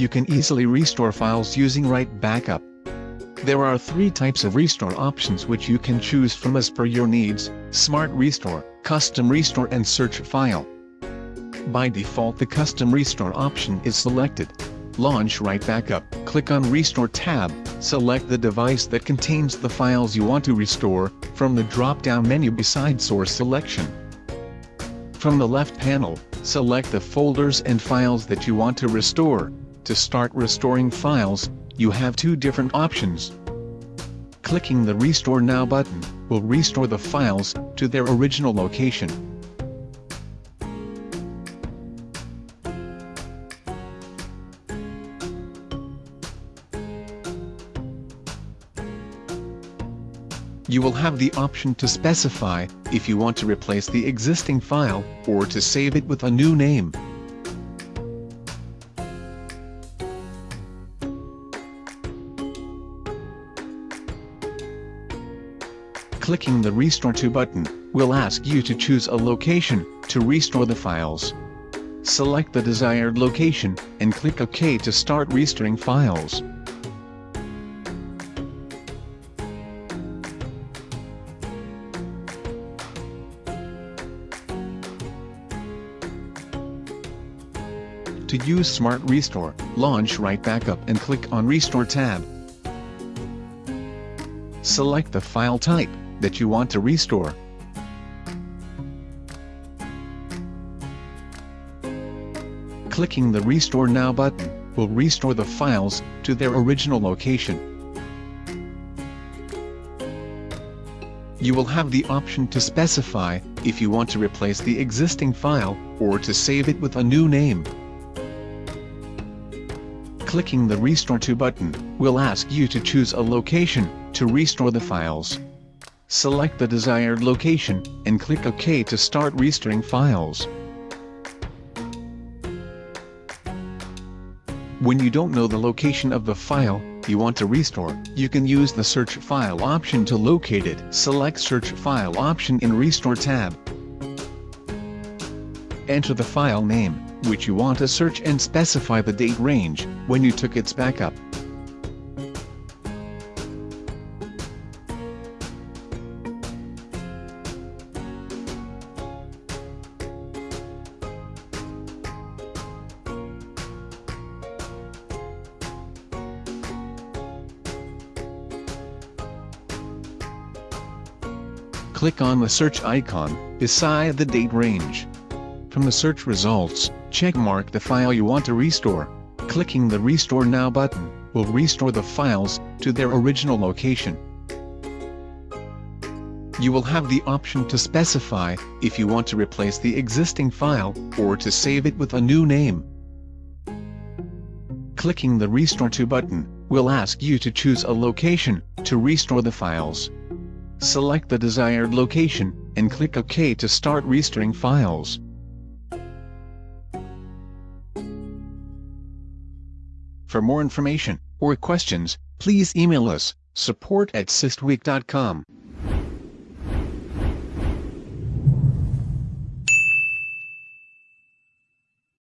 You can easily restore files using Right Backup. There are three types of restore options which you can choose from as per your needs, Smart Restore, Custom Restore and Search File. By default the Custom Restore option is selected. Launch Right Backup, click on Restore tab, select the device that contains the files you want to restore, from the drop-down menu beside Source Selection. From the left panel, select the folders and files that you want to restore. To start restoring files, you have two different options. Clicking the Restore Now button will restore the files to their original location. You will have the option to specify if you want to replace the existing file or to save it with a new name. Clicking the Restore To button will ask you to choose a location to restore the files. Select the desired location and click OK to start restoring files. To use Smart Restore, launch Right Backup and click on Restore tab. Select the file type that you want to restore. Clicking the Restore Now button will restore the files to their original location. You will have the option to specify if you want to replace the existing file or to save it with a new name. Clicking the Restore To button will ask you to choose a location to restore the files. Select the desired location, and click OK to start restoring files. When you don't know the location of the file you want to restore, you can use the Search File option to locate it. Select Search File option in Restore tab. Enter the file name, which you want to search and specify the date range, when you took its backup. Click on the search icon, beside the date range. From the search results, checkmark the file you want to restore. Clicking the Restore Now button will restore the files to their original location. You will have the option to specify if you want to replace the existing file or to save it with a new name. Clicking the Restore To button will ask you to choose a location to restore the files. Select the desired location, and click OK to start restoring files. For more information, or questions, please email us, support at systweak.com.